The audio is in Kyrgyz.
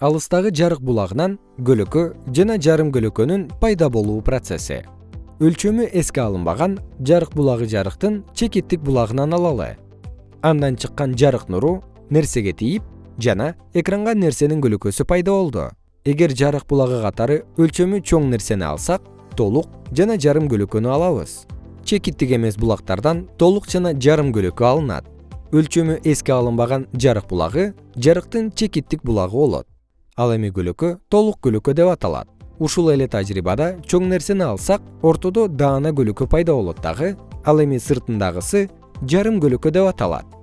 алыстагы жарык булагынан көлөкө жана жарым көлөкөнүн пайда болуу процесси. Өлчөмү эске алынбаган жарык булагы жарыктын чекиттик булагынан алалы. Андан чыккан жарык нуру нерсеге тийип жана экранга нерсенин көлөкөсү пайда болду. Эгер жарык булагы катары өлчөмү чоң нерсени алсак толук жана жарым көлөкөнү алабыз. Чекиттик эмес булактардан толук жана жарым көлөкө алынат. Өлчөмү эске алынбаган жарык булагы жарыктын чекиттик булагы болот ал эми көлөкө толук көлөкө деп аталат. Ушул эле тажрыйбада чоң нерсени алсак ортодо даана көлөкө пайда болот дагы ал эми сыртындагысы жарым көлөкө деп аталат